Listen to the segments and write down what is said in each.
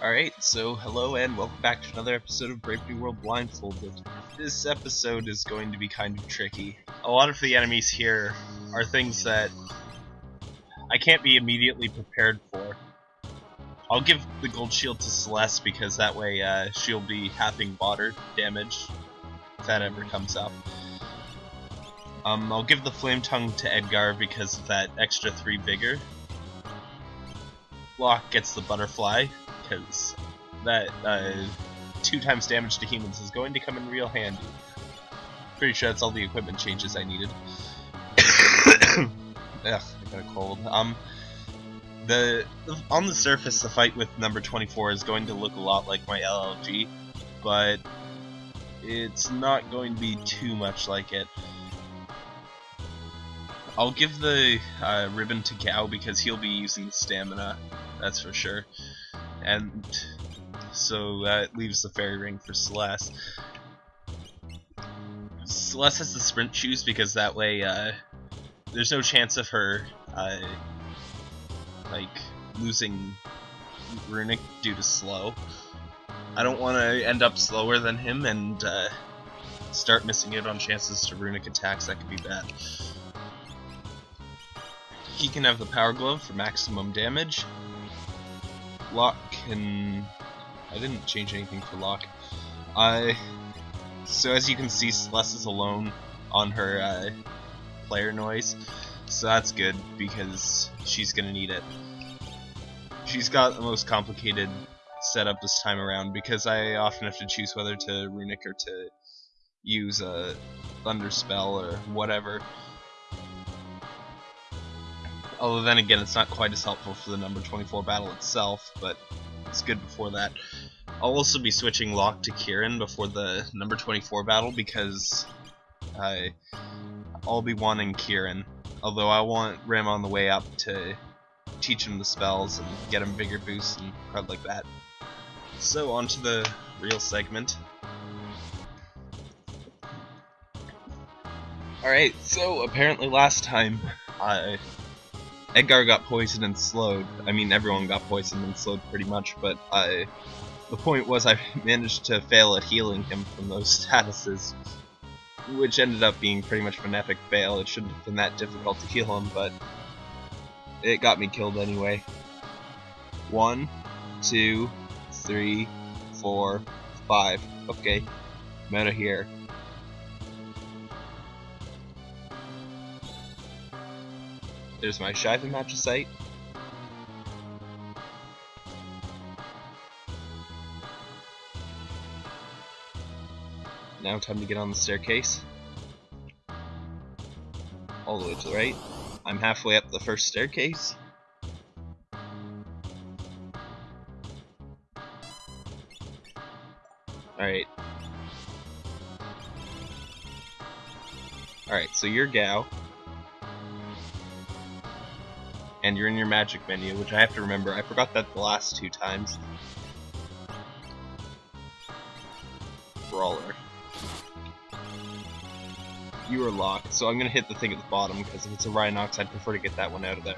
Alright, so hello and welcome back to another episode of Brave New World Blindfolded. This episode is going to be kind of tricky. A lot of the enemies here are things that I can't be immediately prepared for. I'll give the gold shield to Celeste because that way uh, she'll be halving water damage if that ever comes up. Um, I'll give the flame tongue to Edgar because of that extra 3 vigor. Locke gets the butterfly because that uh, two times damage to humans is going to come in real handy. Pretty sure that's all the equipment changes I needed. Ugh, I got a cold. Um, the on the surface, the fight with number 24 is going to look a lot like my LLG, but it's not going to be too much like it. I'll give the uh, ribbon to Gau because he'll be using stamina, that's for sure. And so that leaves the fairy ring for Celeste. Celeste has the sprint shoes because that way uh, there's no chance of her uh, like losing runic due to slow. I don't want to end up slower than him and uh, start missing out on chances to runic attacks. That could be bad. He can have the power glove for maximum damage. Locke can. I didn't change anything for Locke. I. So as you can see, Celeste is alone on her uh, player noise, so that's good because she's gonna need it. She's got the most complicated setup this time around because I often have to choose whether to runic or to use a thunder spell or whatever. Although then again, it's not quite as helpful for the number 24 battle itself, but it's good before that. I'll also be switching Locke to Kirin before the number 24 battle because I, I'll be wanting Kirin. Although I want Rim on the way up to teach him the spells and get him bigger boosts and crud like that. So on to the real segment. Alright, so apparently last time I Edgar got poisoned and slowed. I mean, everyone got poisoned and slowed pretty much, but I, the point was I managed to fail at healing him from those statuses, which ended up being pretty much an epic fail. It shouldn't have been that difficult to heal him, but it got me killed anyway. One, two, three, four, five. Okay, of here. There's my Shiva Magicite. Now time to get on the staircase. All the way to the right. I'm halfway up the first staircase. Alright. Alright, so you're Gau. And you're in your magic menu, which I have to remember. I forgot that the last two times. Brawler. You are locked, so I'm gonna hit the thing at the bottom, because if it's a Rhinox, I'd prefer to get that one out of there.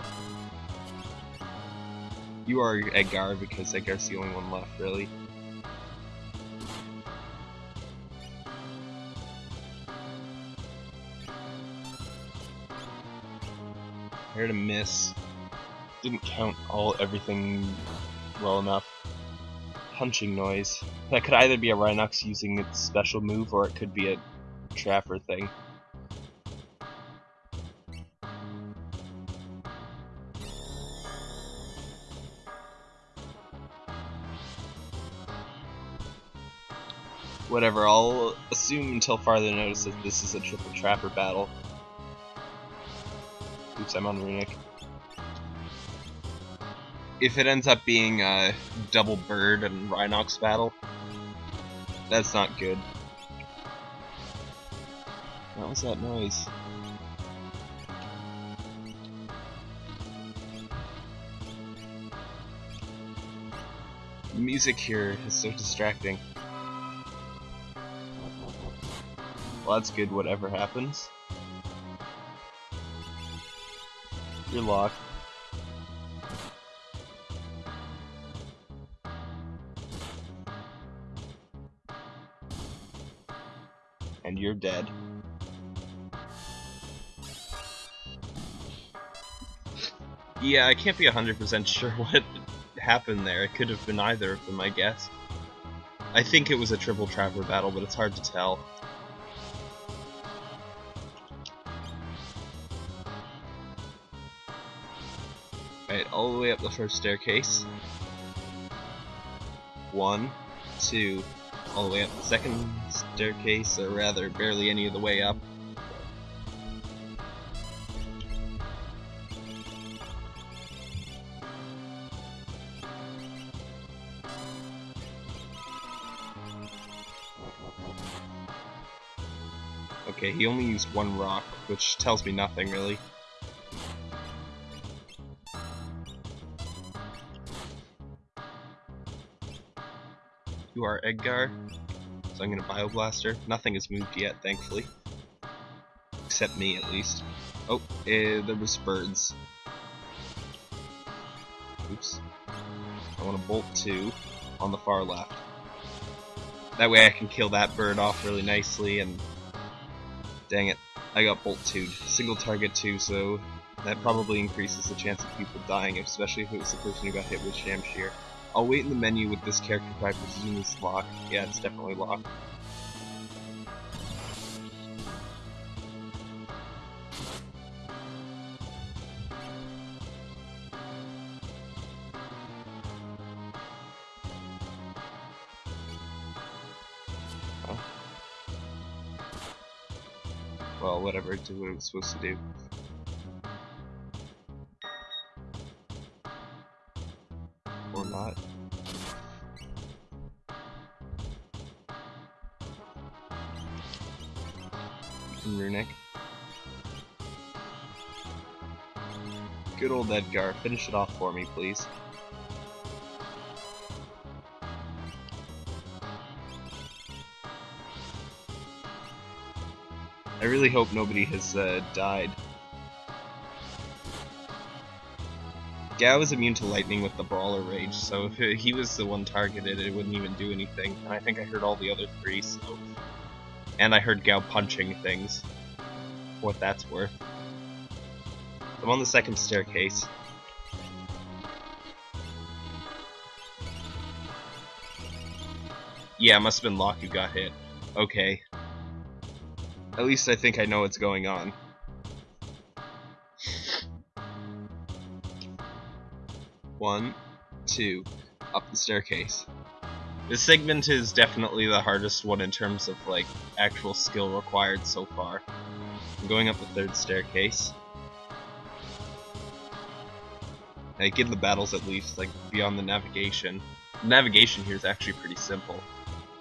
You are Edgar, because Edgar's the only one left, really. Here to miss didn't count all everything well enough. Punching noise. That could either be a Rhinox using its special move, or it could be a Trapper thing. Whatever, I'll assume until farther notice that this is a triple Trapper battle. Oops, I'm on Runic if it ends up being a double bird and Rhinox battle, that's not good. What was that noise? The music here is so distracting. Well, that's good, whatever happens. You're locked. Dead. Yeah, I can't be 100% sure what happened there. It could have been either of them, I guess. I think it was a triple trapper battle, but it's hard to tell. Right, all the way up the first staircase. One, two, all the way up the second staircase, or rather, barely any of the way up. Okay, he only used one rock, which tells me nothing, really. You are Edgar, so I'm gonna Bioblaster. Nothing has moved yet, thankfully. Except me, at least. Oh, eh, there was birds. Oops. I want to bolt two on the far left. That way I can kill that bird off really nicely and Dang it. I got bolt 2 Single target 2, so that probably increases the chance of people dying, especially if it was the person who got hit with Shamshir. I'll wait in the menu with this character if I presume it's locked. Yeah, it's definitely locked. Well, whatever, it did what was supposed to do. Edgar, finish it off for me, please. I really hope nobody has uh, died. Gau is immune to lightning with the Brawler Rage, so if he was the one targeted, it wouldn't even do anything. And I think I heard all the other three, so... And I heard Gau punching things. What that's worth. I'm on the second staircase. Yeah, it must have been Locke who got hit. Okay. At least I think I know what's going on. One, two, up the staircase. This segment is definitely the hardest one in terms of like actual skill required so far. I'm going up the third staircase. Like in the battles at least, like beyond the navigation. Navigation here is actually pretty simple.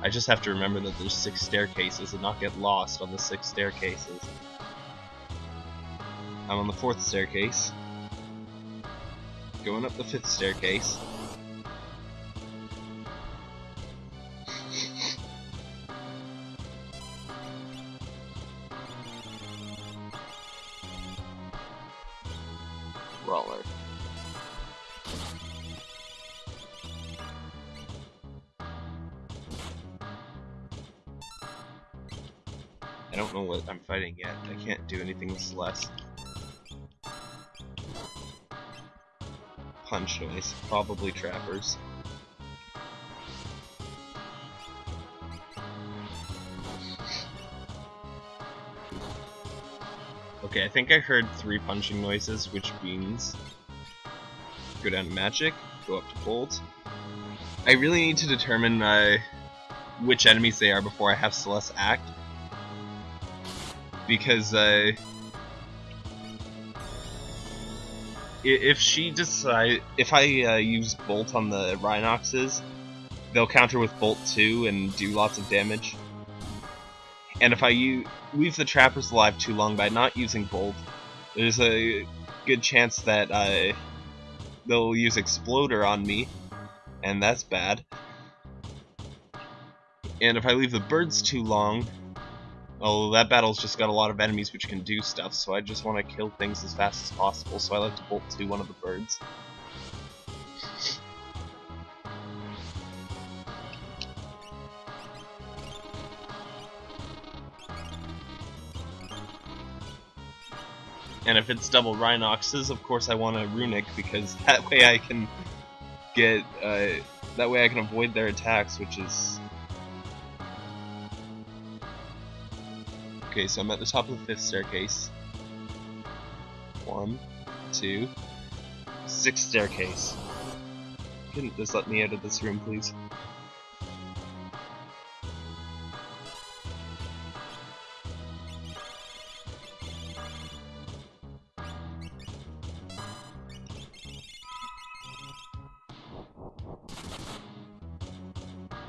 I just have to remember that there's six staircases and not get lost on the six staircases. I'm on the fourth staircase. Going up the fifth staircase. Do anything with Celeste. Punch noise. Probably trappers. Okay, I think I heard three punching noises, which means go down to magic, go up to bolt. I really need to determine uh, which enemies they are before I have Celeste act because uh, if she decide if I uh, use Bolt on the Rhinoxes, they'll counter with Bolt 2 and do lots of damage. And if I leave the Trappers alive too long by not using Bolt, there's a good chance that uh, they'll use Exploder on me, and that's bad. And if I leave the birds too long, Oh, that battle's just got a lot of enemies which can do stuff, so I just want to kill things as fast as possible, so I like to bolt to one of the birds. And if it's double Rhinoxes, of course I want a Runic, because that way I can get, uh, that way I can avoid their attacks, which is Okay, so I'm at the top of the fifth staircase. One, two, sixth staircase. Couldn't just let me out of this room, please?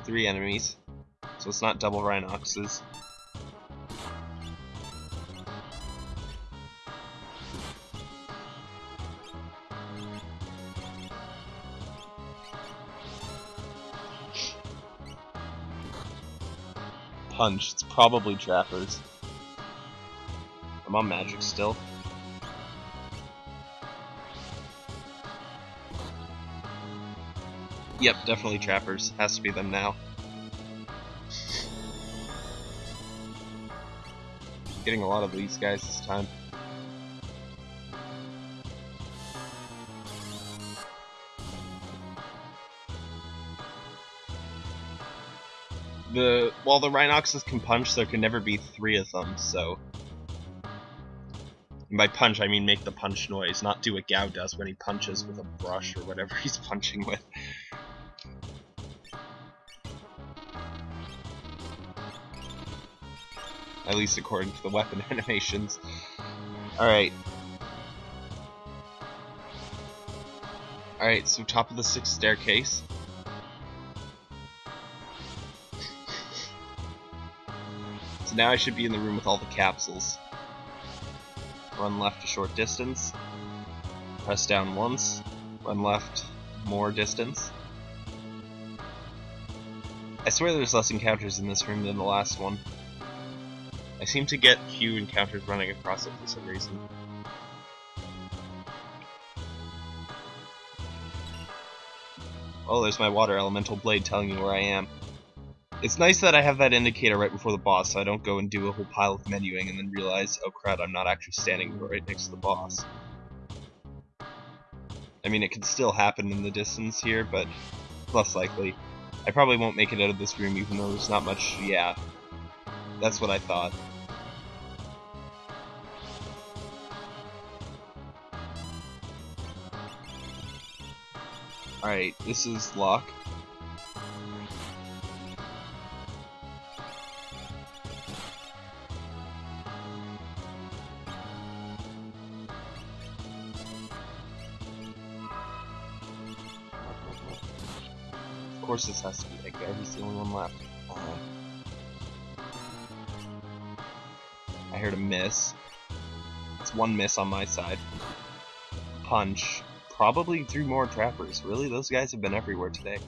Three enemies, so it's not double Rhinoxes. Punch. It's probably trappers. I'm on magic still. Yep, definitely trappers. Has to be them now. Getting a lot of these guys this time. The while the Rhinoxes can punch, there can never be three of them. So, and by punch I mean make the punch noise, not do what Gau does when he punches with a brush or whatever he's punching with. At least according to the weapon animations. Alright. Alright, so top of the sixth staircase. So now I should be in the room with all the capsules. Run left a short distance. Press down once. Run left more distance. I swear there's less encounters in this room than the last one. I seem to get few encounters running across it for some reason. Oh, there's my water elemental blade telling me where I am. It's nice that I have that indicator right before the boss, so I don't go and do a whole pile of menuing and then realize, oh crap, I'm not actually standing right next to the boss. I mean, it could still happen in the distance here, but less likely. I probably won't make it out of this room even though there's not much, yeah. That's what I thought. Alright, this is Locke. This has to be guy, he's the only one left. Uh, I heard a miss. It's one miss on my side. Punch. Probably three more trappers. Really? Those guys have been everywhere today.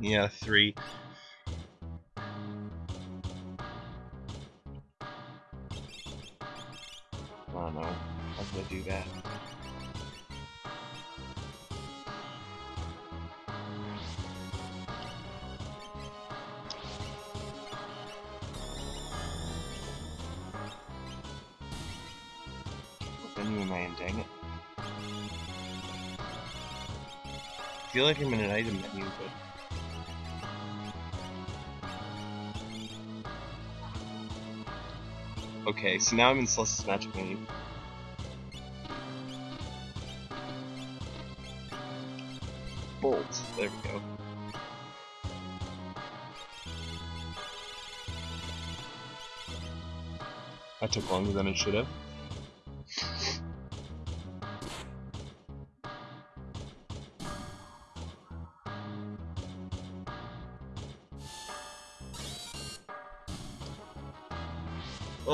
Yeah, three. I don't know. How did I do that? Feel like I'm in an item menu, but... Okay, so now I'm in Celeste's Magic menu. Bolt, there we go. That took longer than it should have.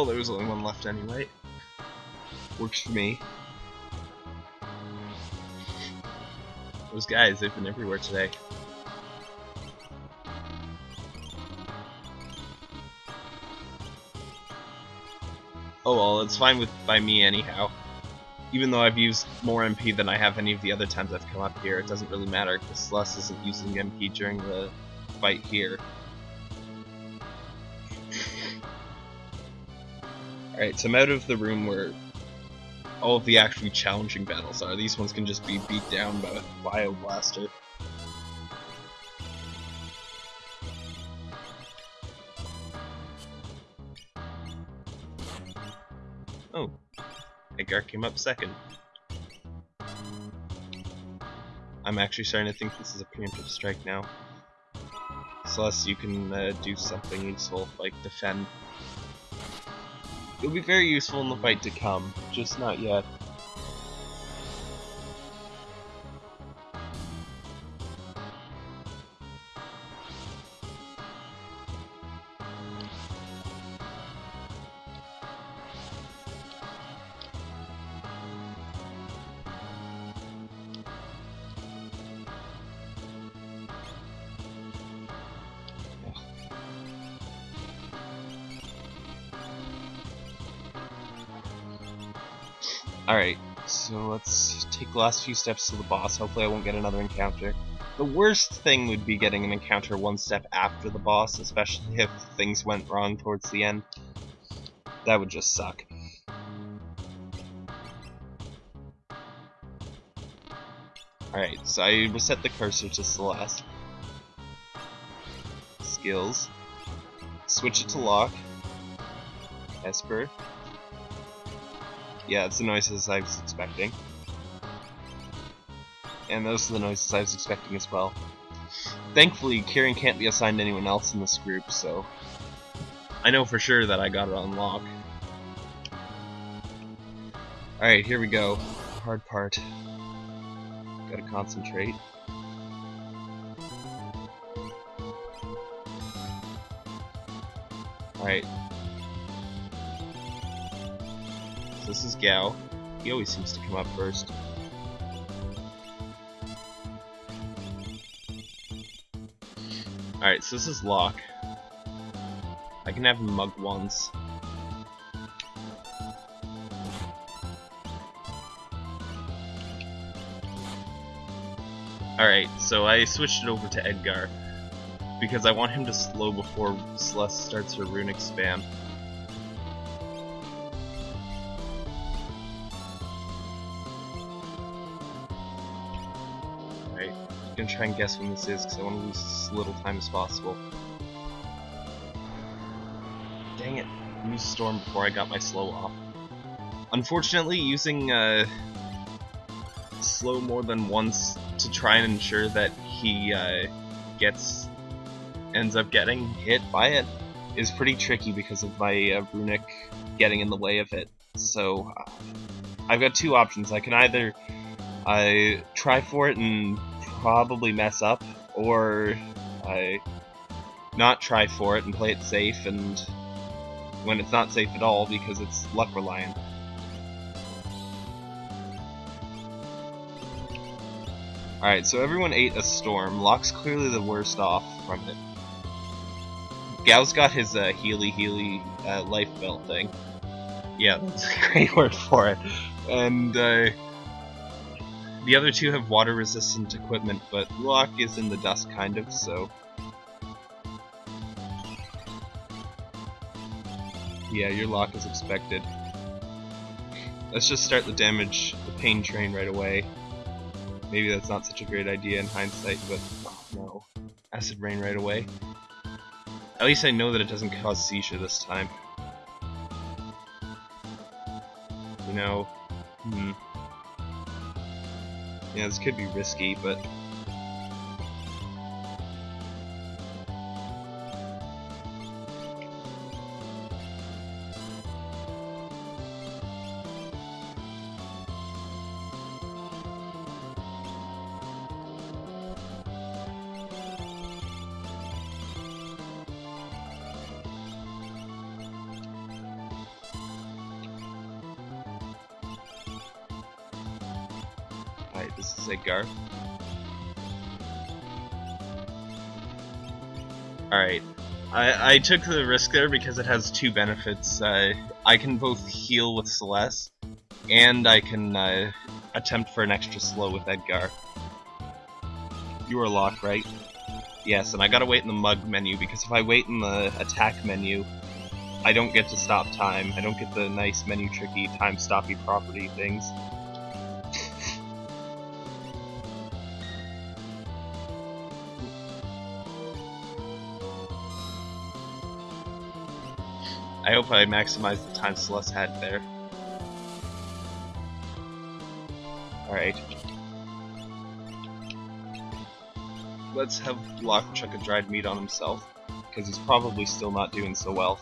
There was only one left anyway. Works for me. Those guys, they've been everywhere today. Oh well, it's fine with by me anyhow. Even though I've used more MP than I have any of the other times I've come up here, it doesn't really matter because Celeste isn't using MP during the fight here. Alright, so I'm out of the room where all of the actually challenging battles are. These ones can just be beat down by a Bio Blaster. Oh, Edgar came up second. I'm actually starting to think this is a preemptive strike now. Celeste, you can uh, do something useful, like defend. It'll be very useful in the fight to come, just not yet. Take the last few steps to the boss. Hopefully I won't get another encounter. The worst thing would be getting an encounter one step after the boss, especially if things went wrong towards the end. That would just suck. Alright, so I reset the cursor to Celeste. Skills. Switch it to Locke. Esper. Yeah, it's the noises I was expecting. And those are the noises I was expecting as well. Thankfully, Kirin can't be assigned anyone else in this group, so I know for sure that I got it on Locke. Alright, here we go. Hard part. Gotta concentrate. Alright, So this is Gau. He always seems to come up first. So this is Locke. I can have mug once. Alright, so I switched it over to Edgar because I want him to slow before Celeste starts her runic spam. Gonna try and guess when this is because I want to lose as little time as possible. Dang it, I used Storm before I got my slow off. Unfortunately, using uh, slow more than once to try and ensure that he uh, gets ends up getting hit by it is pretty tricky because of my uh, runic getting in the way of it. So uh, I've got two options. I can either I try for it and probably mess up, or I not try for it and play it safe, and when it's not safe at all because it's luck reliant. Alright, so everyone ate a storm. Locke's clearly the worst off from it. Gau's got his uh, Healy Healy uh, life belt thing. Yeah, that's a great word for it. And uh, the other two have water resistant equipment, but Locke is in the dust kind of, so... Yeah, your lock is expected. Let's just start the damage, the pain train right away. Maybe that's not such a great idea in hindsight, but oh no. Acid rain right away. At least I know that it doesn't cause seizure this time. You know, hmm. Yeah, this could be risky, but This is Edgar. Alright. I, I took the risk there because it has two benefits. Uh, I can both heal with Celeste, and I can uh, attempt for an extra slow with Edgar. You are locked, right? Yes, and I gotta wait in the mug menu, because if I wait in the attack menu, I don't get to stop time. I don't get the nice menu tricky time stoppy property things. I hope I maximized the time Celeste had there. Alright. Let's have Locke chuck a dried meat on himself, because he's probably still not doing so well.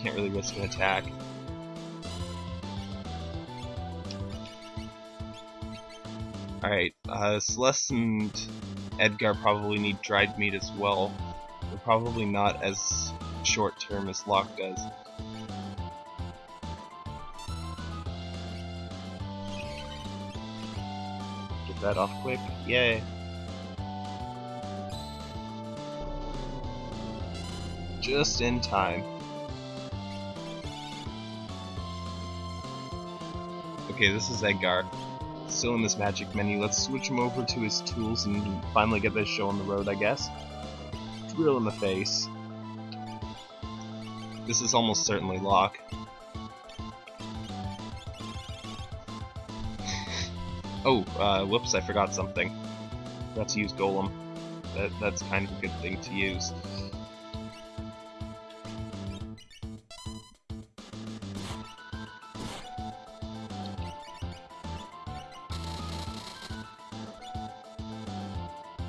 Can't really risk an attack. Alright, uh, Celeste and Edgar probably need dried meat as well probably not as short term as Locke does. Get that off quick. Yay. Just in time. Okay, this is Edgar. Still in this magic menu. Let's switch him over to his tools and finally get this show on the road, I guess drill in the face. This is almost certainly Locke. oh, uh, whoops, I forgot something. To use Golem. That, that's kind of a good thing to use.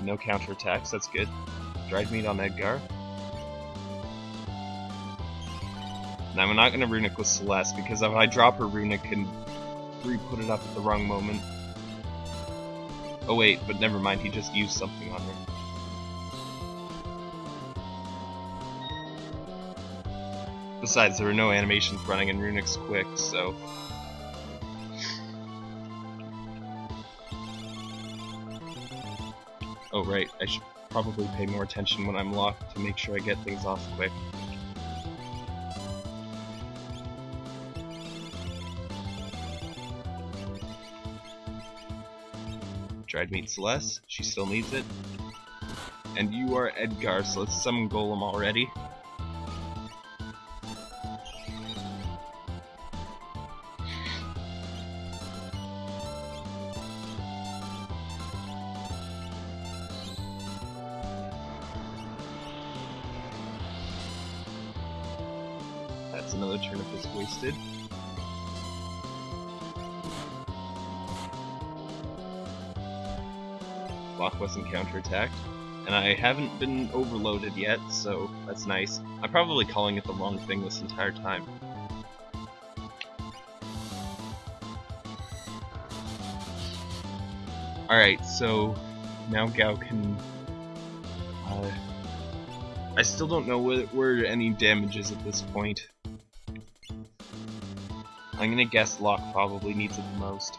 No counterattacks, that's good. Dried meat on Edgar. Now I'm not to runic with Celeste because if I drop her runic and re-put it up at the wrong moment. Oh wait, but never mind, he just used something on her. Besides, there were no animations running in Runic's quick, so... Oh right, I should probably pay more attention when I'm locked to make sure I get things off quick. Dried meat Celeste, she still needs it. And you are Edgar, so let's summon Golem already. Counterattacked. And I haven't been overloaded yet, so that's nice. I'm probably calling it the wrong thing this entire time. Alright, so now Gau can... Uh, I still don't know where, where any damage is at this point. I'm gonna guess Locke probably needs it the most.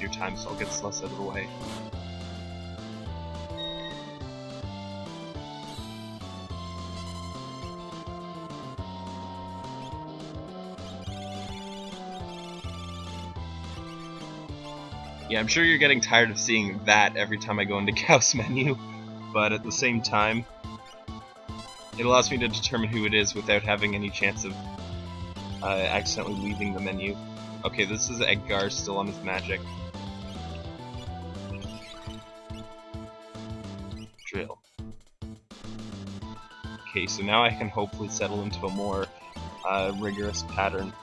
Your time, so I'll get Celeste out of the way. Yeah, I'm sure you're getting tired of seeing that every time I go into Gau's menu, but at the same time, it allows me to determine who it is without having any chance of uh, accidentally leaving the menu. Okay, this is Edgar still on his magic. Drill. Okay, so now I can hopefully settle into a more uh, rigorous pattern.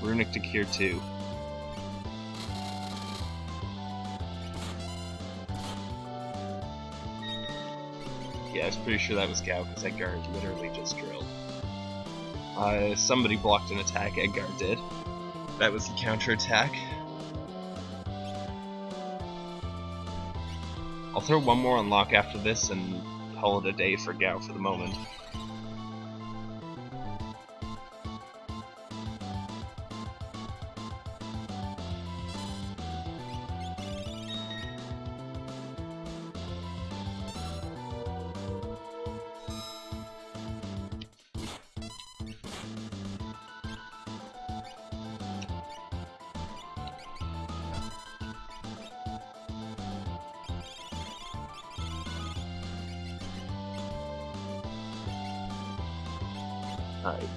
Runic to Cure 2. Yeah, I was pretty sure that was Gau, because Edgar literally just drilled. Uh, somebody blocked an attack, Edgar did. That was the counter attack. I'll throw one more on Locke after this and call it a day for Gau for the moment.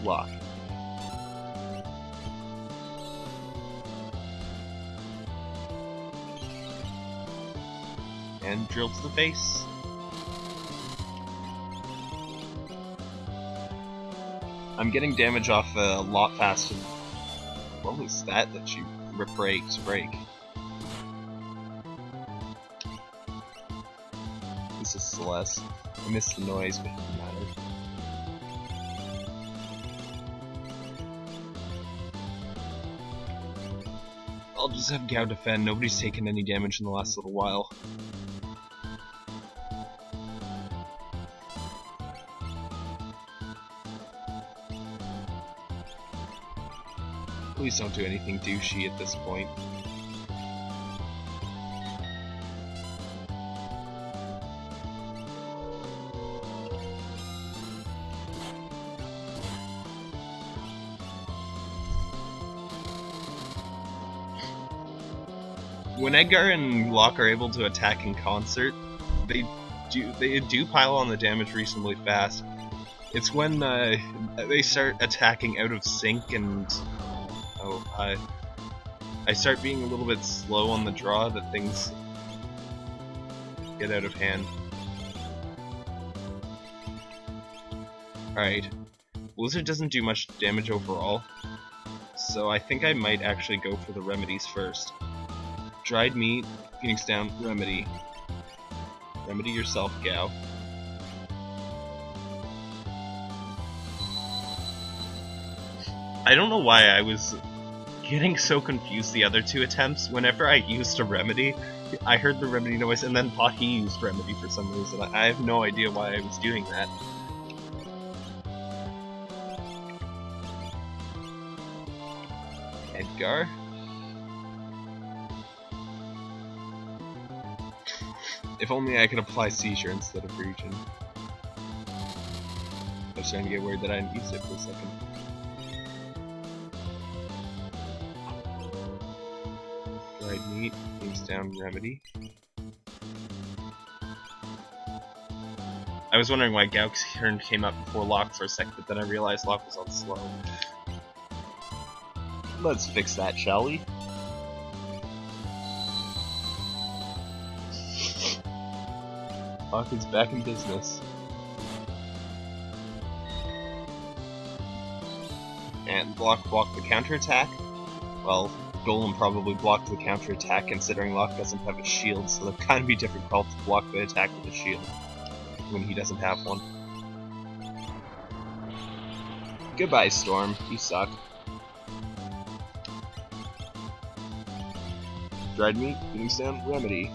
Locke. And drill to the face. I'm getting damage off a lot faster. What was that that you breaks break? This is Celeste. I missed the noise, but it doesn't matter. Have Gau defend. Nobody's taken any damage in the last little while. Please don't do anything douchey at this point. When Edgar and Locke are able to attack in concert, they do they do pile on the damage reasonably fast. It's when uh, they start attacking out of sync and oh, I I start being a little bit slow on the draw that things get out of hand. Alright. Blizzard doesn't do much damage overall, so I think I might actually go for the remedies first. Dried meat, Phoenix down, remedy. Remedy yourself, gal. I don't know why I was getting so confused the other two attempts. Whenever I used a remedy, I heard the remedy noise, and then Pocky used remedy for some reason. I have no idea why I was doing that. Edgar? If only I could apply seizure instead of Regen. I was starting to get worried that I didn't use it for a second. Dried meat, things down remedy. I was wondering why Gauk's turn came up before Locke for a sec, but then I realized Locke was on slow. Let's fix that, shall we? Is back in business. And block block the counterattack. Well, Golem probably blocked the counterattack considering Locke doesn't have a shield, so it'd kind of be difficult to block the attack with a shield when he doesn't have one. Goodbye, Storm. You suck. Dried meat, down, remedy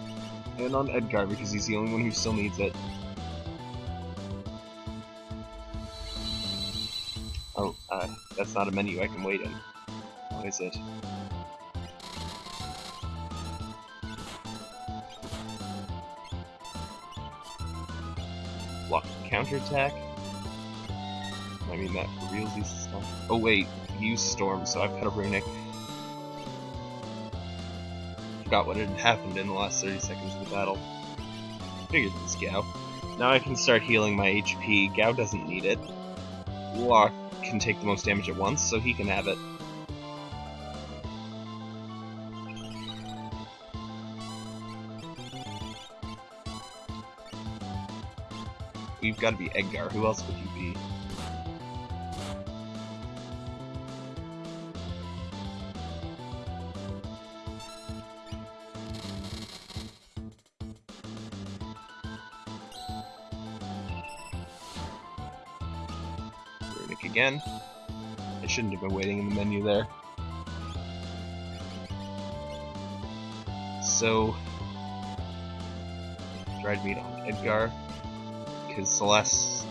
and on Edgar because he's the only one who still needs it. Oh, uh, that's not a menu I can wait in. What is it? Block counterattack? I mean, that for realsies stuff. Oh wait, use Storm, so I've got a Runic forgot what had happened in the last 30 seconds of the battle. Figured this Gau. Now I can start healing my HP. Gau doesn't need it. Locke can take the most damage at once, so he can have it. We've got to be Edgar. Who else would you be? Again. I shouldn't have been waiting in the menu there. So, dried meat on Edgar, because Celeste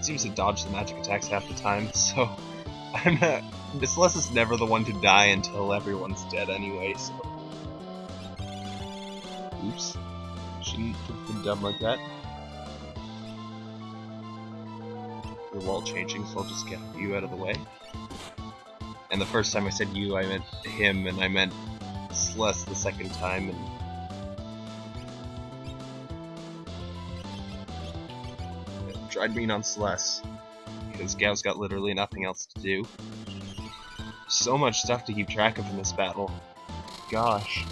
seems to dodge the magic attacks half the time, so I'm not. Celeste is never the one to die until everyone's dead anyway, so. Oops. Shouldn't have been done like that. Wall changing, so I'll just get you out of the way. And the first time I said you, I meant him, and I meant Celeste the second time, and... Dried bean on Celeste. because Gau's got literally nothing else to do. So much stuff to keep track of in this battle. Gosh.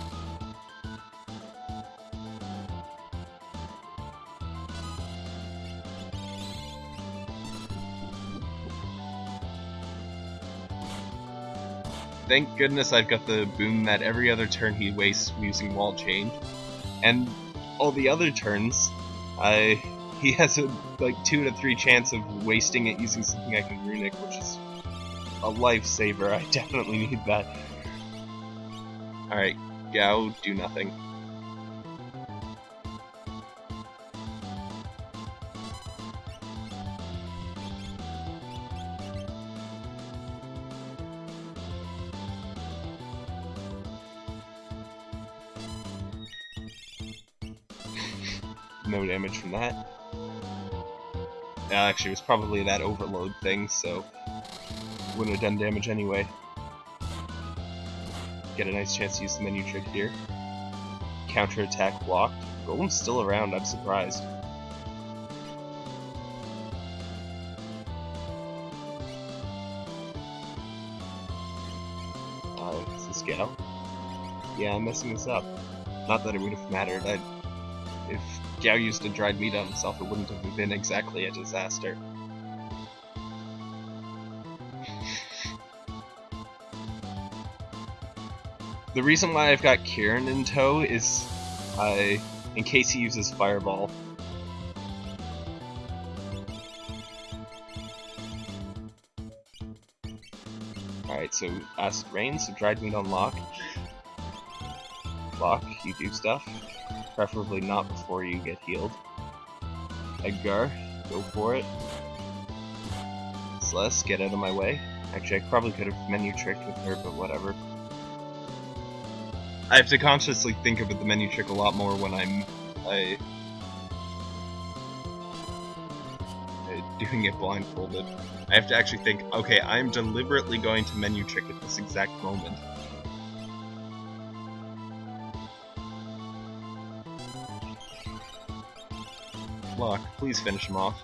Thank goodness I've got the boon that every other turn he wastes using wall change. And all the other turns, I he has a like two to three chance of wasting it using something I can runic, which is a lifesaver. I definitely need that. Alright, Gau, do nothing. No damage from that. Actually, it was probably that overload thing, so wouldn't have done damage anyway. Get a nice chance to use the menu trick here. Counter attack blocked. Golem's still around, I'm surprised. Uh, is this Gau? Yeah, I'm messing this up. Not that it would have mattered. I, Gau used to dried meat on himself, it wouldn't have been exactly a disaster. the reason why I've got Kirin in tow is uh, in case he uses Fireball. Alright, so Acid Rain, so Dried Meat on Locke. Locke, you do stuff. Preferably not before you get healed. Edgar, go for it. Celeste, get out of my way. Actually, I probably could have menu tricked with her, but whatever. I have to consciously think about the menu trick a lot more when I'm I, doing it blindfolded. I have to actually think, okay, I'm deliberately going to menu trick at this exact moment. Locke, please finish him off.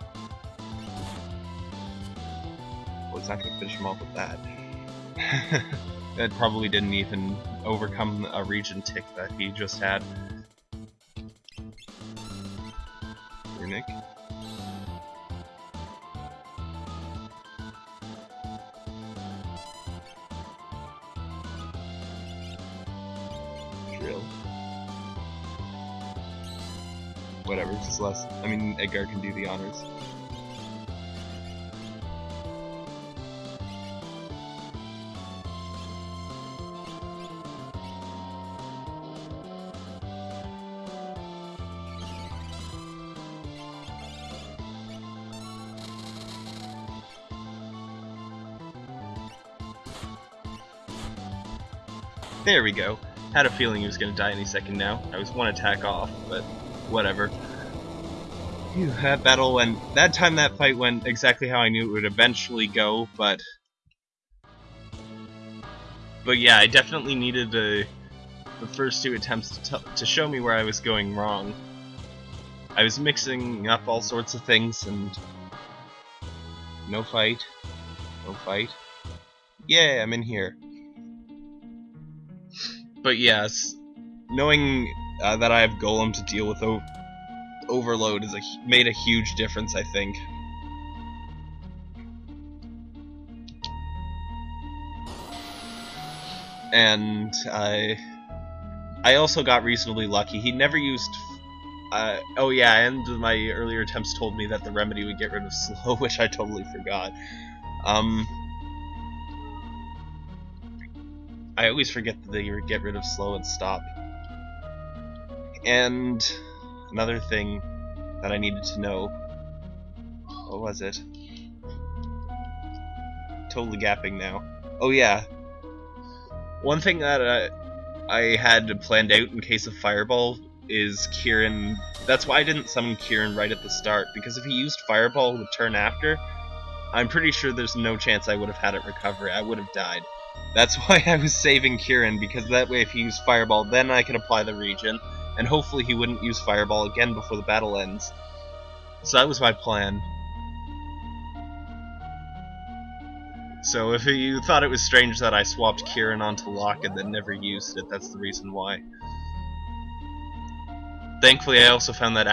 Well, it's not going to finish him off with that. that probably didn't even overcome a Regen tick that he just had. Runic. Less. I mean, Edgar can do the honors. There we go. Had a feeling he was going to die any second now. I was one attack off, but whatever. That battle went. That time that fight went exactly how I knew it would eventually go, but. But yeah, I definitely needed the, the first two attempts to, to show me where I was going wrong. I was mixing up all sorts of things and. No fight. No fight. Yeah, I'm in here. But yes, knowing uh, that I have Golem to deal with Overload has a, made a huge difference, I think. And I, I also got reasonably lucky. He never used. Uh, oh yeah, and my earlier attempts told me that the remedy would get rid of slow, which I totally forgot. Um, I always forget that they get rid of slow and stop. And another thing that I needed to know. What was it? Totally gapping now. Oh yeah. One thing that uh, I had planned out in case of Fireball is Kirin. That's why I didn't summon Kirin right at the start, because if he used Fireball the turn after, I'm pretty sure there's no chance I would have had it recover. I would have died. That's why I was saving Kirin, because that way if he used Fireball, then I could apply the Regen, and hopefully he wouldn't use Fireball again before the battle ends. So that was my plan. So if you thought it was strange that I swapped Kirin onto Locke and then never used it, that's the reason why. Thankfully, I also found that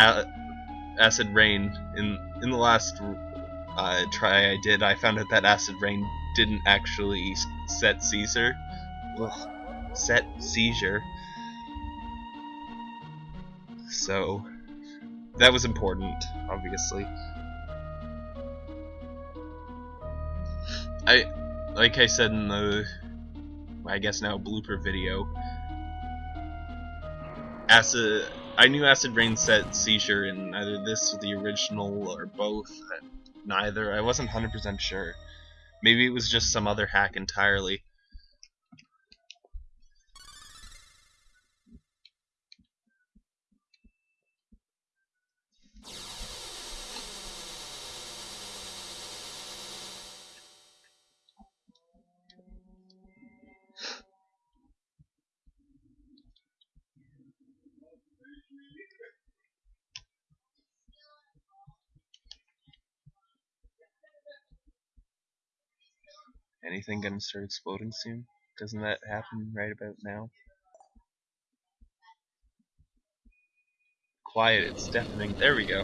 Acid Rain in in the last uh, try I did. I found out that Acid Rain didn't actually set Caesar, Ugh. set seizure. So that was important, obviously. I, like I said in the, I guess now blooper video, acid. I knew acid rain set seizure in either this or the original or both. Neither. I wasn't 100% sure. Maybe it was just some other hack entirely. Anything gonna start exploding soon? Doesn't that happen right about now? Quiet, it's deafening. There we go.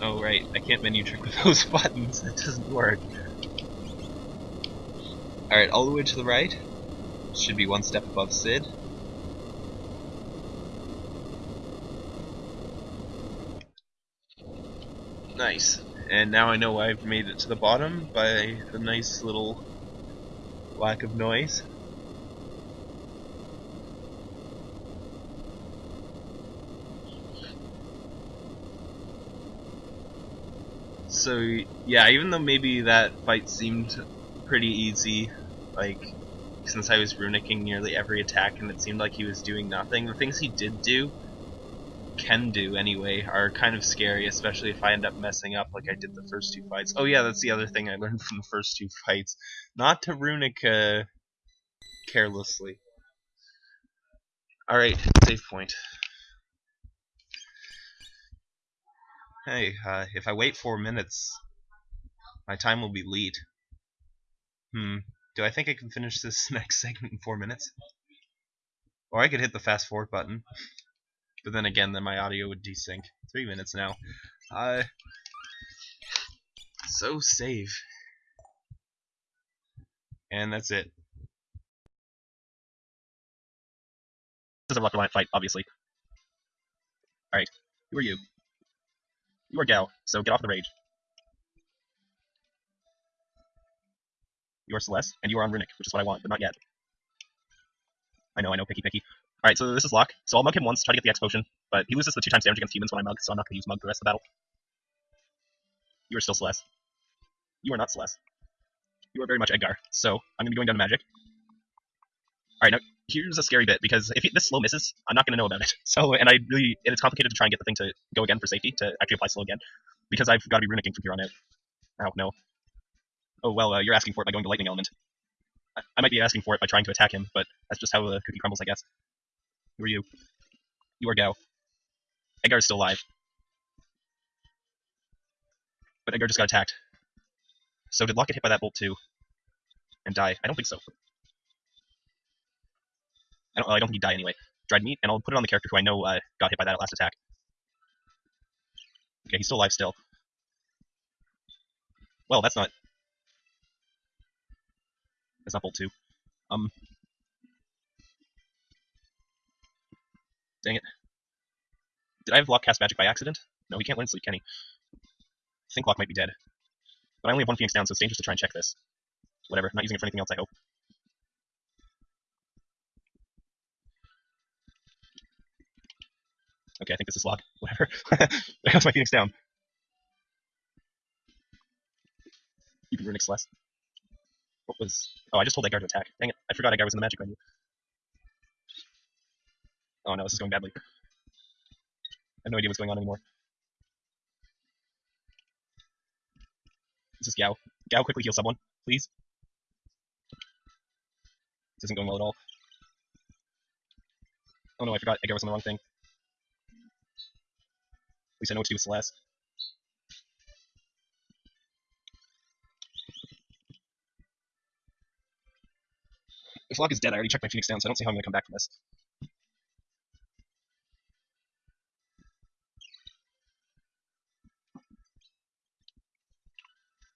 Oh right, I can't menu trick with those buttons, that doesn't work. Alright, all the way to the right. Should be one step above Sid. Nice. And now I know I've made it to the bottom by the nice little lack of noise. So yeah, even though maybe that fight seemed pretty easy, like since I was runicking nearly every attack and it seemed like he was doing nothing. The things he did do, can do anyway, are kind of scary, especially if I end up messing up like I did the first two fights. Oh yeah, that's the other thing I learned from the first two fights. Not to runic uh, carelessly. Alright, save point. Hey, uh, if I wait four minutes, my time will be lead. Hmm, do I think I can finish this next segment in four minutes? Or I could hit the fast forward button. But then again, then my audio would desync. Three minutes now. Uh, so save. And that's it. This is a rocket fight, obviously. Alright, who are you? You are Gau, so get off the rage. You are Celeste, and you are on Runic, which is what I want, but not yet. I know, I know, picky, picky. Alright, so this is Locke. So I'll mug him once, try to get the X potion, but he loses the two times damage against humans when I mug, so I'm not going to use mug the rest of the battle. You are still Celeste. You are not Celeste. You are very much Edgar, so I'm going to be going down to magic. Alright, now, here's a scary bit, because if this slow misses, I'm not going to know about it. So, and I really, and it's complicated to try and get the thing to go again for safety, to actually apply slow again, because I've got to be runicking from here on out. Oh, no. Oh, well, uh, you're asking for it by going to Lightning Element. I, I, might be asking for it by trying to attack him, but that's just how the cookie crumbles, I guess. Who are you? You are Gau. Edgar is still alive. But Edgar just got attacked. So did Locke get hit by that bolt too? And die? I don't think so. I don't, I don't think he died anyway. Dried meat, and I'll put it on the character who I know uh, got hit by that last attack. Okay, he's still alive still. Well, that's not it's Bolt 2. Um. Dang it. Did I have Locke cast magic by accident? No, he can't learn sleep, can he? I think Locke might be dead. But I only have one Phoenix down, so it's dangerous to try and check this. Whatever, not using it for anything else, I hope. Okay, I think this is Locke. Whatever. there goes my Phoenix down. You can runic Celes. What was... Oh, I just told Edgar to attack. Dang it, I forgot Edgar was in the magic menu. Oh no, this is going badly. I have no idea what's going on anymore. This is Gau. Gau, quickly heal someone, please. This isn't going well at all. Oh no, I forgot Edgar was on the wrong thing. At least I know what to do with Celeste. If Locke is dead, I already checked my Phoenix down, so I don't see how I'm going to come back from this.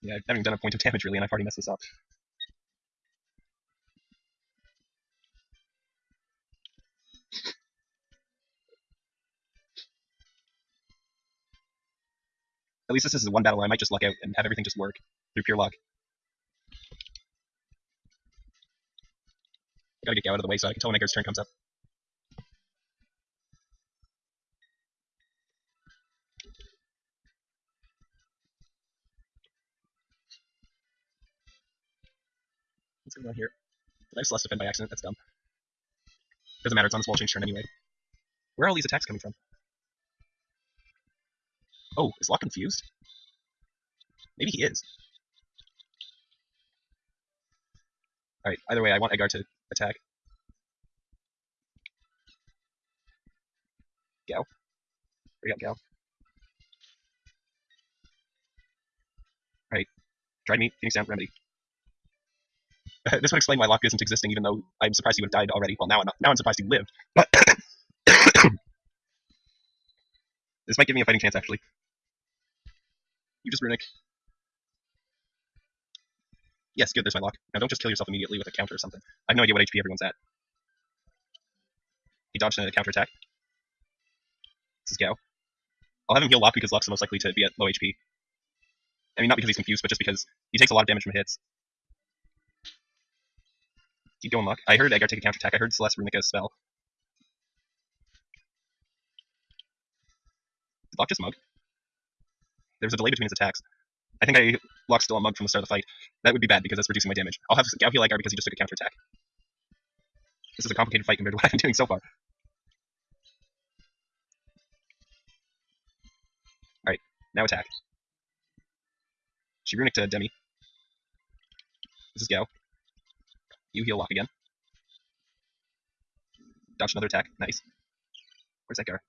Yeah, I haven't done a point of damage really, and I've already messed this up. At least this is one battle I might just luck out and have everything just work through pure luck. I gotta get Gau out of the way so I can tell when Edgar's turn comes up. What's going on here? Did I just Celeste defend by accident? That's dumb. Doesn't matter, it's on this wall change turn anyway. Where are all these attacks coming from? Oh, is Locke confused? Maybe he is. Alright, either way, I want Edgar to attack. Gau. Bring up Gau. Alright. Dried meat, Phoenix down, remedy. this would explain why Locke isn't existing, even though I'm surprised he would have died already. Well, now I'm not. Now I'm surprised he lived. But this might give me a fighting chance, actually. You just runic. Yes, good. There's my Locke. Now don't just kill yourself immediately with a counter or something. I have no idea what HP everyone's at. He dodged a counter attack. This is Gau. I'll have him heal Locke because Locke's the most likely to be at low HP. I mean, not because he's confused, but just because he takes a lot of damage from hits. Keep going, Locke. I heard Edgar take a counter attack. I heard Celeste runic a spell. Did Locke just mug? There was a delay between his attacks. I think I Locke's still on mug from the start of the fight. That would be bad because that's reducing my damage. I'll have Gau heal Edgar because he just took a counter attack. This is a complicated fight compared to what I've been doing so far. Alright, now attack. She runic to uh, Demi. This is Gau. You heal Locke again. Dodge another attack. Nice. Where's Edgar?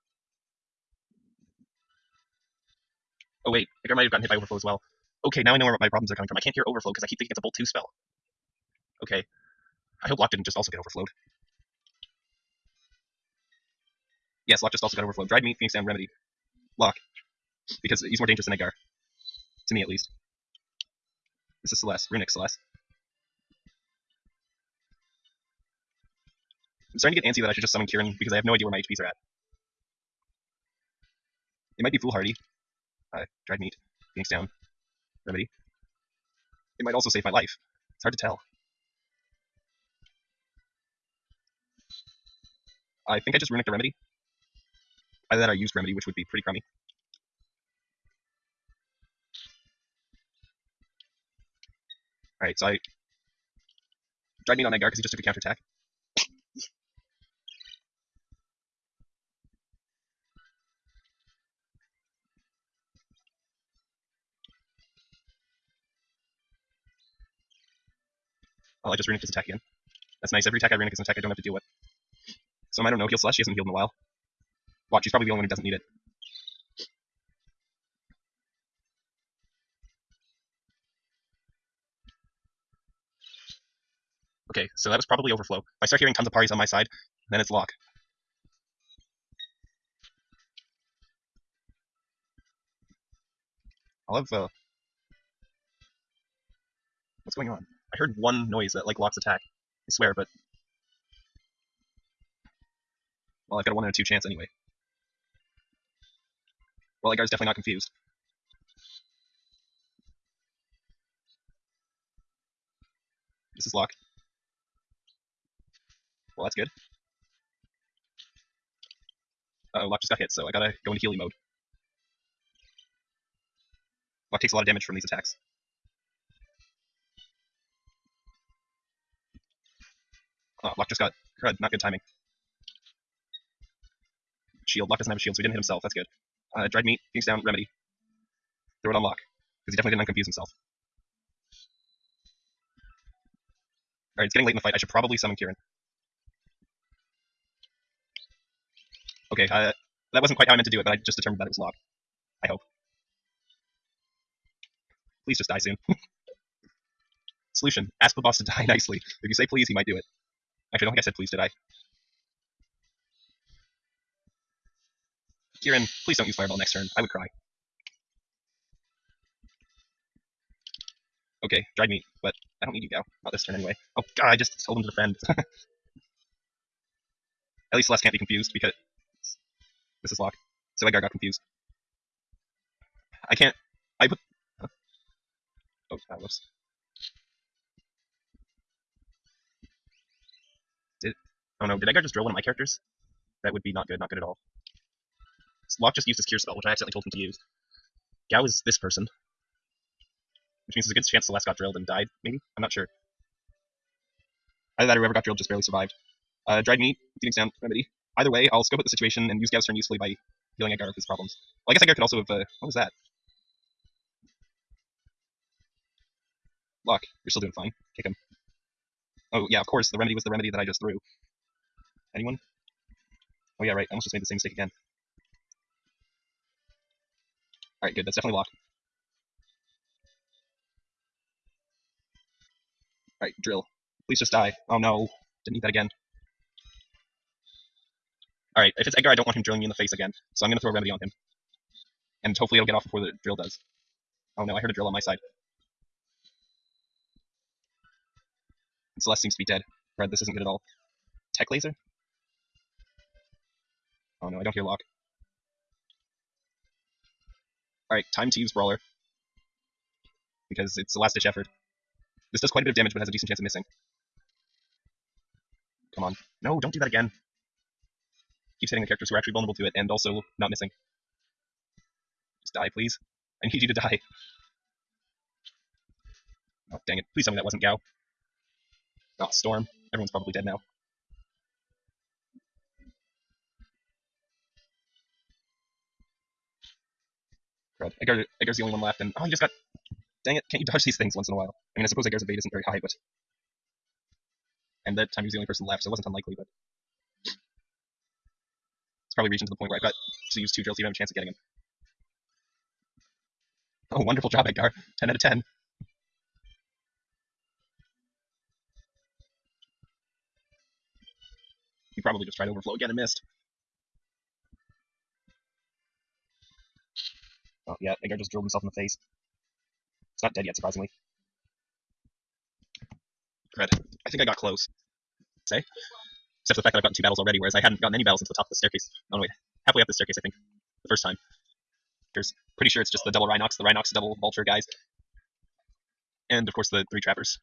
Oh wait, Edgar might have gotten hit by Overflow as well. Okay, now I know where my problems are coming from. I can't hear Overflow because I keep thinking it's a Bolt 2 spell. Okay. I hope Locke didn't just also get overflowed. Yes, Locke just also got overflowed. Dried meat, Phoenix down, Remedy. Locke. Because he's more dangerous than Edgar. To me, at least. This is Celeste. Runic Celeste. I'm starting to get antsy that I should just summon Kirin because I have no idea where my HPs are at. It might be foolhardy. Uh, dried meat. Phoenix down. Remedy. It might also save my life. It's hard to tell. I think I just runicked a Remedy. Either that I used Remedy, which would be pretty crummy. Alright, so I dried meat on Edgar because he just took a counterattack. Oh, I just runicked his attack again. That's nice. Every attack I runick is an attack I don't have to deal with. So I don't know. Heal Slash. She hasn't healed in a while. Watch, she's probably the only one who doesn't need it. Okay, so that was probably overflow. If I start hearing tons of parties on my side, then it's Locke. I'll have, uh... What's going on? I heard one noise that, like, Locke's attack. I swear, but... Well, I've got a 1 in a 2 chance anyway. Well, that guy's definitely not confused. This is Locke. Well, that's good. Uh oh, Locke just got hit, so I gotta go into Healy mode. Locke takes a lot of damage from these attacks. Oh, Locke just got crud, not good timing. Shield, Locke doesn't have a shield, so he didn't hit himself, that's good. Uh, dried meat, Phoenix down, remedy. Throw it on Locke, because he definitely didn't unconfuse himself. Alright, it's getting late in the fight, I should probably summon Kirin. Okay, uh, that wasn't quite how I meant to do it, but I just determined that it was locked. I hope. Please just die soon. Solution. Ask the boss to die nicely. If you say please, he might do it. Actually, I don't think I said please, did I? Kirin, please don't use Fireball next turn. I would cry. Okay, dried meat, but I don't need you, Gau. Not this turn anyway. Oh god, I just told him to defend. At least Celeste can't be confused because this is Locke. So Edgar got confused. I can't. I put. Oh, ah, whoops. Did oh no? Did Edgar just drill one of my characters? That would be not good. Not good at all. Locke just used his cure spell, which I accidentally told him to use. Gau is this person, which means there's a good chance Celeste got drilled and died. Maybe I'm not sure. Either that or whoever got drilled just barely survived. Uh, dried meat, Phoenix down remedy. Either way, I'll scope out the situation and use Gau's turn usefully by healing Edgar of his problems. Well, I guess Edgar could also have. Uh, what was that? Locke, you're still doing fine. Kick him. Oh yeah, of course. The remedy was the remedy that I just threw. Anyone? Oh yeah, right. I almost just made the same mistake again. All right, good. That's definitely locked. All right, drill. Please just die. Oh no, didn't need that again. All right, if it's Edgar, I don't want him drilling me in the face again, so I'm gonna throw a remedy on him, and hopefully it'll get off before the drill does. Oh no, I heard a drill on my side. Celeste seems to be dead. Red, this isn't good at all. Tech laser? Oh no, I don't hear Locke. Alright, time to use Brawler. Because it's a last ditch effort. This does quite a bit of damage, but has a decent chance of missing. Come on. No, don't do that again. Keeps hitting the characters who are actually vulnerable to it, and also not missing. Just die, please. I need you to die. Oh, dang it. Please tell me that wasn't Gau. Oh, Storm. Everyone's probably dead now. Crud. Edgar, Edgar's the only one left, and oh, you just got. Dang it! Can't you dodge these things once in a while? I mean, I suppose Edgar's evade isn't very high, but. And that time he was the only person left, so it wasn't unlikely, but. It's probably reaching to the point where I've got to use two drills to even have a chance of getting him. Oh, wonderful job, Edgar. 10 out of 10. He probably just tried overflow again and missed. Oh, yeah, Edgar just drilled himself in the face. It's not dead yet, surprisingly. Red. I think I got close. Say? Except for the fact that I've gotten two battles already, whereas I hadn't gotten any battles until the top of the staircase. Oh, no, wait. Halfway up the staircase, I think. The first time. There's pretty sure it's just the double Rhinox, the Rhinox double Vulture guys. And, of course, the three Trappers.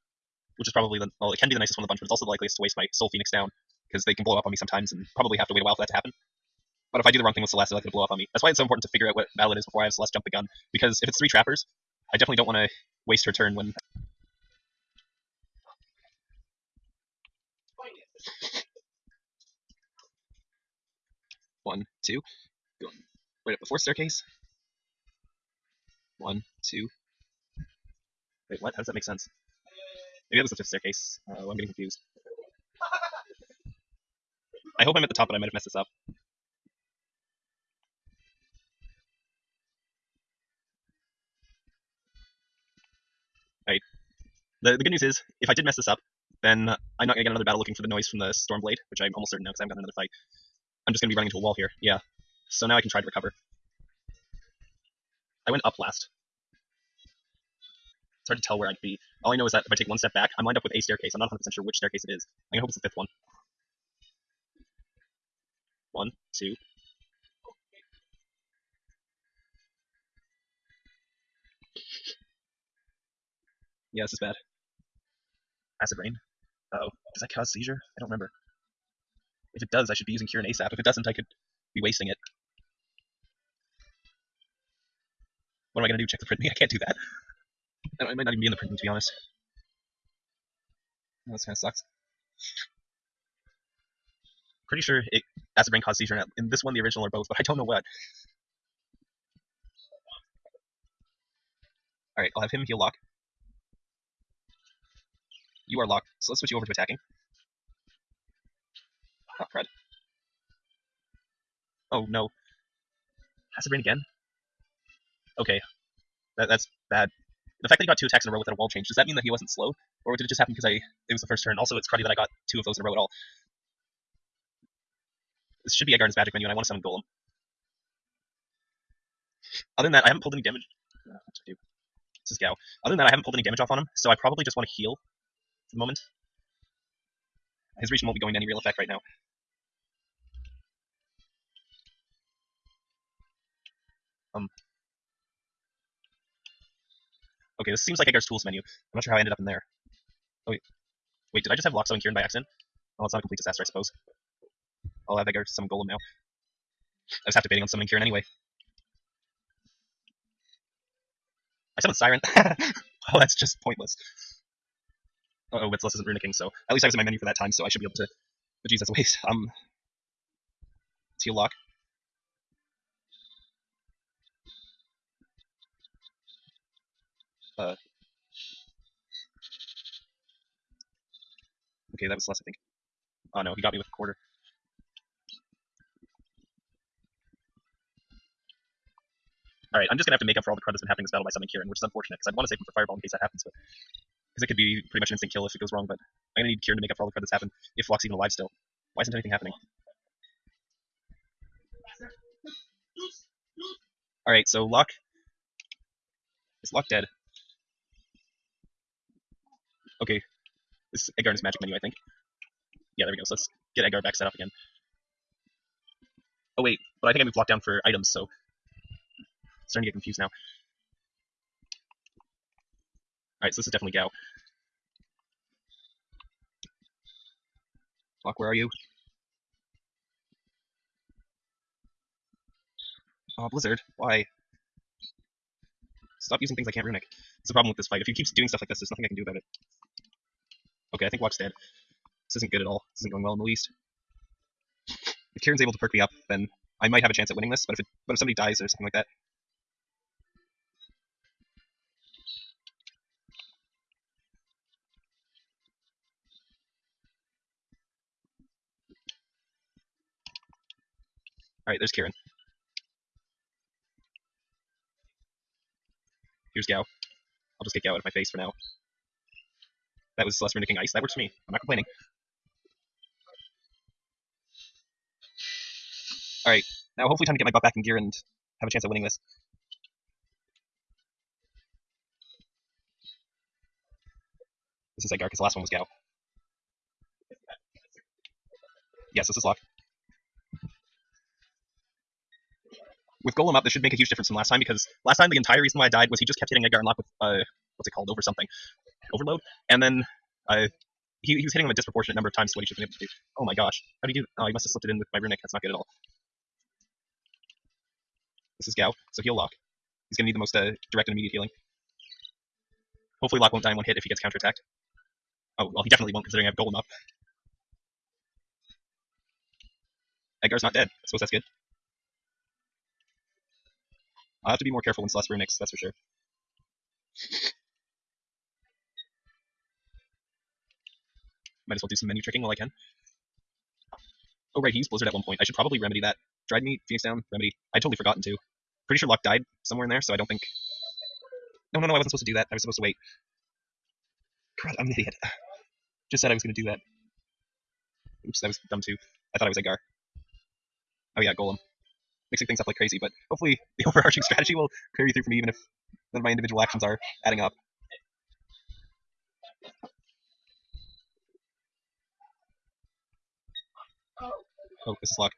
Which is probably the, well, it can be the nicest one of the bunch, but it's also the likeliest to waste my Soul Phoenix down because they can blow up on me sometimes and probably have to wait a while for that to happen. But if I do the wrong thing with Celeste, they're likely to blow up on me. That's why it's so important to figure out what battle it is before I have Celeste jump the gun. Because if it's three trappers, I definitely don't want to waste her turn when. One, two, going right up fourth staircase. One, two. Wait, what? How does that make sense? Maybe that was the fifth staircase. Uh, I'm getting confused. I hope I'm at the top, but I might have messed this up. Right. The, the good news is, if I did mess this up, then I'm not going to get another battle looking for the noise from the Stormblade, which I'm almost certain now because I haven't got another fight. I'm just going to be running into a wall here. Yeah. So now I can try to recover. I went up last. It's hard to tell where I'd be. All I know is that if I take one step back, I'm lined up with a staircase. I'm not 100% sure which staircase it is. I'm going to hope it's the fifth one. One, two. Yeah, this is bad. Acid rain. Oh. Does that cause seizure? I don't remember. If it does, I should be using Cure and ASAP. If it doesn't, I could be wasting it. What am I gonna do? Check the print me? I can't do that. I might not even be in the print me, to be honest. Oh, this kind of sucks. Pretty sure it acid rain caused seizure in this one, the original, or both, but I don't know what. Alright, I'll have him heal Locke. You are locked, so let's switch you over to attacking. Oh, crud. Oh no. Has it rain again? Okay. That, that's bad. The fact that he got two attacks in a row without a wall change, does that mean that he wasn't slow? Or did it just happen because I it was the first turn? Also, it's cruddy that I got two of those in a row at all. This should be Edgar's magic menu, and I want to summon Golem. Other than that, I haven't pulled any damage. Uh, what do I do? This is Gau. Other than that, I haven't pulled any damage off on him, so I probably just want to heal the moment. His Regen won't be going to any real effect right now. Um. Okay, this seems like Edgar's tools menu. I'm not sure how I ended up in there. Oh wait, wait, did I just have Loxo and Kirin by accident? Oh, it's not a complete disaster, I suppose. I'll have Edgar summon Golem now. I was half debating on summoning Kirin anyway. I summoned Siren. oh, that's just pointless. Oh, Witzless isn't runicking, so at least I was in my menu for that time, so I should be able to. But geez, that's a waste. Um, let's heal Locke. Uh. Okay, that was less, I think. Oh no, he got me with a quarter. Alright, I'm just gonna have to make up for all the crud that's been happening in this battle by summoning Kirin, which is unfortunate, because I'd want to save him for Fireball in case that happens, but... Because it could be pretty much an instant kill if it goes wrong, but I'm gonna need Kirin to make up for all the crud that's happened, if Flock's even alive still. Why isn't anything happening? Alright, so Locke... Is Locke dead? Okay. This is Edgar in his magic menu, I think. Yeah, there we go, so let's get Edgar back set up again. Oh wait, but I think I moved Locke down for items, so starting to get confused now. Alright, so this is definitely Gau. Locke, where are you? Oh, Blizzard, why? Stop using things I can't runic. It's the problem with this fight. If he keeps doing stuff like this, there's nothing I can do about it. Okay, I think Locke's dead. This isn't good at all. This isn't going well in the least. If Kirin's able to perk me up, then I might have a chance at winning this, but if it, but if somebody dies or something like that, Alright, there's Kirin. Here's Gau. I'll just get Gau out of my face for now. That was Celeste Runicking Ice. That works for me. I'm not complaining. Alright, now hopefully time to get my butt back in gear and have a chance at winning this. This is Edgar, because the last one was Gau. Yes, this is Locke. With Golem up, this should make a huge difference from last time because last time the entire reason why I died was he just kept hitting Edgar and Locke with uh, what's it called, over something, overload, and then uh, he, he was hitting him a disproportionate number of times to what he should have been able to do. Oh my gosh, how do you do? Oh, he must have slipped it in with my runic. That's not good at all. This is Gau, so he'll Locke. He's gonna need the most uh, direct and immediate healing. Hopefully, Locke won't die in one hit if he gets counterattacked. Oh well, he definitely won't considering I have Golem up. Edgar's not dead. I suppose that's good. I'll have to be more careful when Celeste Runics, that's for sure. Might as well do some menu tricking while I can. Oh right, he used Blizzard at one point. I should probably remedy that. Dried meat, Phoenix down, remedy. I'd totally forgotten to. Pretty sure Locke died somewhere in there, so I don't think... No, no, no, I wasn't supposed to do that. I was supposed to wait. Crud, I'm an idiot. Just said I was going to do that. Oops, that was dumb too. I thought I was Edgar. Oh yeah, Golem mixing things up like crazy, but hopefully the overarching strategy will carry through for me even if none of my individual actions are adding up. Oh, this is Locke.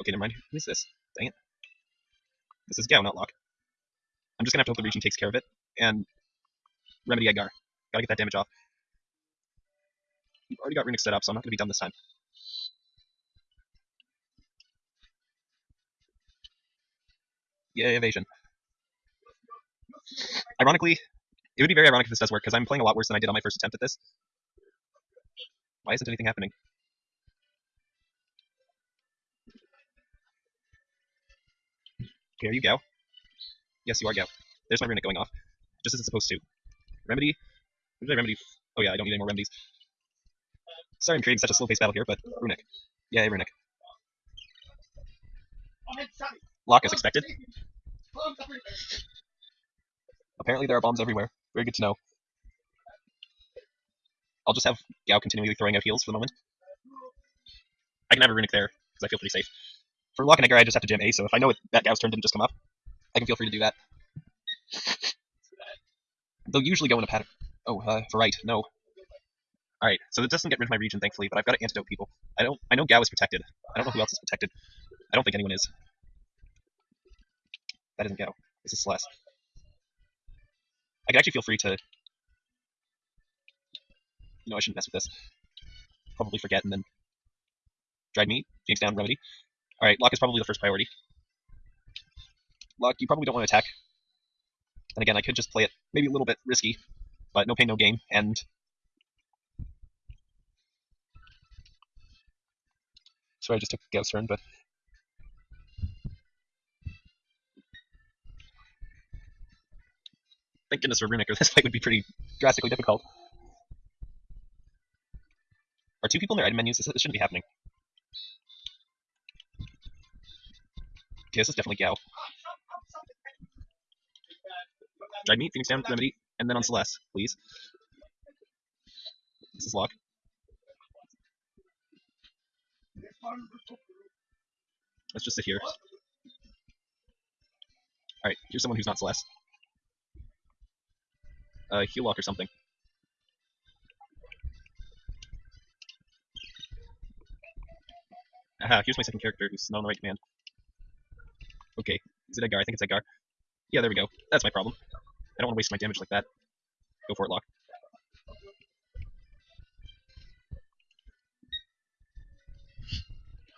Okay, never mind. Who is this? Dang it. This is Gau, not Locke. I'm just gonna have to hope the Regen takes care of it, and remedy Edgar. Gotta get that damage off. We've already got Runic set up, so I'm not going to be done this time. Yay, evasion. Ironically, it would be very ironic if this does work, because I'm playing a lot worse than I did on my first attempt at this. Why isn't anything happening? Are you go. Yes, you are go. There's my runic going off. Just as it's supposed to. Remedy? What did I remedy? Oh yeah, I don't need any more remedies. Sorry I'm creating such a slow-paced battle here, but Runic. Yay, Runic. Locke as expected. Apparently there are bombs everywhere. Very good to know. I'll just have Gau continually throwing out heals for the moment. I can have a Runic there, because I feel pretty safe. For Locke and Edgar, I just have to jam A, so if I know it, that Gau's turn didn't just come up, I can feel free to do that. They'll usually go in a pattern. Oh, uh, for right, no. Alright, so it doesn't get rid of my Regen, thankfully, but I've got to antidote people. I don't. I know Gau is protected. I don't know who else is protected. I don't think anyone is. That isn't Gau. This is Celeste. I could actually feel free to... You know, I shouldn't mess with this. Probably forget and then... Dried meat, Phoenix down, remedy. Alright, Locke is probably the first priority. Locke, you probably don't want to attack. And again, I could just play it maybe a little bit risky, but no pain, no gain, and... Sorry, I just took Gau's turn, but... Thank goodness for Runic, this fight would be pretty drastically difficult. Are two people in their item menus? This, this shouldn't be happening. Okay, this is definitely Gau. Dried meat, Phoenix down, remedy, and then on Celeste, please. This is Locke. Let's just sit here. Alright, here's someone who's not Celeste. Uh, heal Locke or something. Aha, here's my second character who's not on the right command. Okay, is it Edgar? I think it's Edgar. Yeah, there we go. That's my problem. I don't want to waste my damage like that. Go for it, Locke.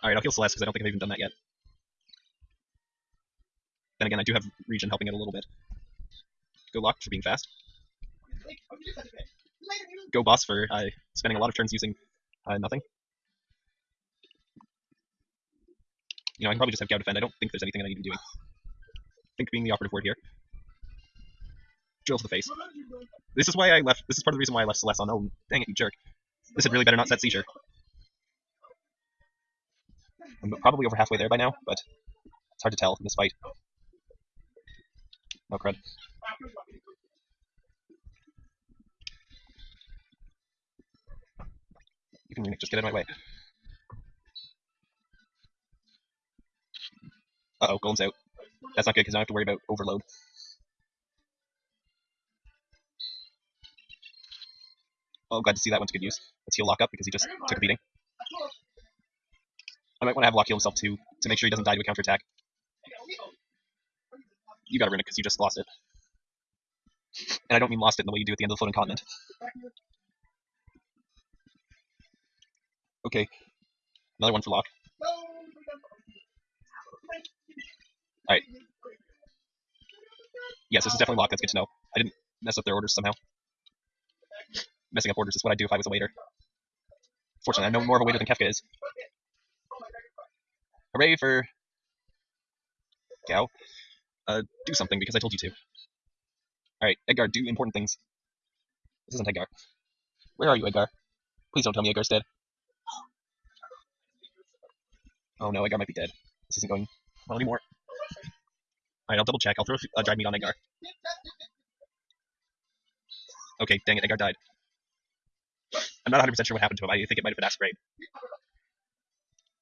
Alright, I'll heal Celeste because I don't think I've even done that yet. Then again, I do have Regen helping it a little bit. Go Locke for being fast. Go Boss for uh, spending a lot of turns using uh, nothing. You know, I can probably just have Gau defend. I don't think there's anything I need to be doing. think being the operative word here. Drill to the face. This is why I left. This is part of the reason why I left Celeste on. Oh, dang it, you jerk. This had really better not set seizure. I'm probably over halfway there by now, but it's hard to tell in this fight. No crud. You can just get out my way. Uh oh, Golem's out. That's not good because I have to worry about overload. Oh, glad to see that one to good use. Let's heal Locke up because he just took a beating. I might want to have Locke heal himself too, to make sure he doesn't die to a counterattack. You got to ruin it because you just lost it. And I don't mean lost it in the way you do at the end of the floating continent. Okay. Another one for Locke. Alright. Yes, this is definitely Locke. That's good to know. I didn't mess up their orders somehow. Messing up orders is what I'd do if I was a waiter. Fortunately, I'm no more of a waiter than Kefka is. Hooray for... Gau. Uh, do something because I told you to. Alright, Edgar, do important things. This isn't Edgar. Where are you, Edgar? Please don't tell me Edgar's dead. Oh no, Edgar might be dead. This isn't going well anymore. Alright, I'll double check. I'll throw a uh, dried meat on Edgar. Okay, dang it, Edgar died. I'm not 100% sure what happened to him. I think it might have been Grade.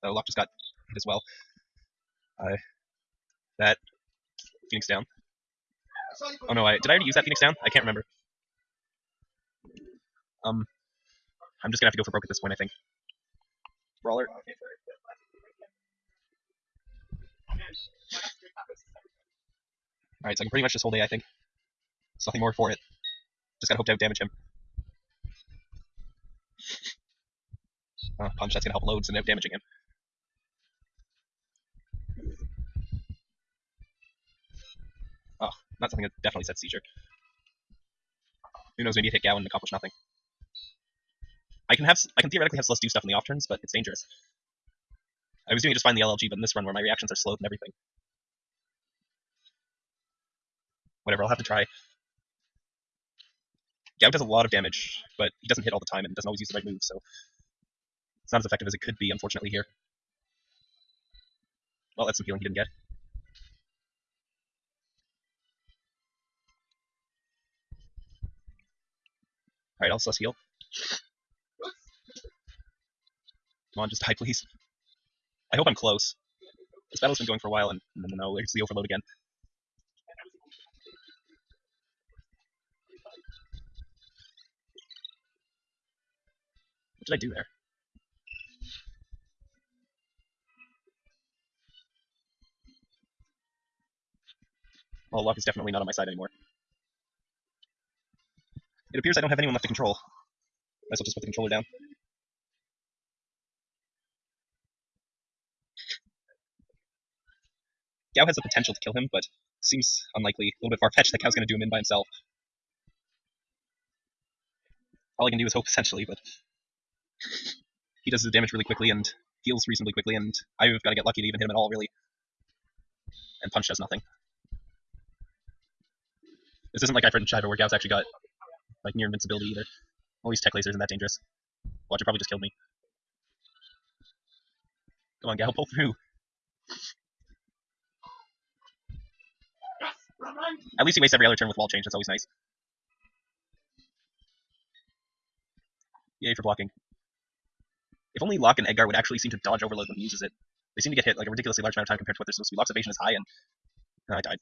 Oh, Locke just got hit as well. Uh, that Phoenix down. Oh no, I did I already use that Phoenix down? I can't remember. Um, I'm just gonna have to go for broke at this point, I think. Brawler. Alright, so I can pretty much just hold A, I think. There's nothing more for it. Just gotta hope to outdamage him. Uh, punch, that's gonna help loads and outdamaging him. Not something that definitely sets seizure. Who knows, maybe it hit Gau and accomplish nothing. I can have, I can theoretically have Celes do stuff in the off turns, but it's dangerous. I was doing just fine in the LLG, but in this run where my reactions are slowed and everything. Whatever, I'll have to try. Gau does a lot of damage, but he doesn't hit all the time and doesn't always use the right move, so It's not as effective as it could be, unfortunately, here. Well, that's some healing he didn't get. Alright, I'll sus heal. Come on, just die, please. I hope I'm close. This battle's been going for a while, and no, it's the overload again. What did I do there? Well, luck is definitely not on my side anymore. It appears I don't have anyone left to control. Might as well just put the controller down. Gau has the potential to kill him, but seems unlikely. A little bit far-fetched that Gau's going to do him in by himself. All I can do is hope, essentially, but... he does the damage really quickly and heals reasonably quickly, and I've got to get lucky to even hit him at all, really. And Punch does nothing. This isn't like Ifrit and Shiva where Gau's actually got like near invincibility either. These Tek lasers isn't that dangerous. Watch, it probably just killed me. Come on, Gau, pull through. At least he wastes every other turn with wall change, that's always nice. Yay for blocking. If only Locke and Edgar would actually seem to dodge overload when he uses it. They seem to get hit like a ridiculously large amount of time compared to what they're supposed to be. Locke's evasion is high and... Oh, I died.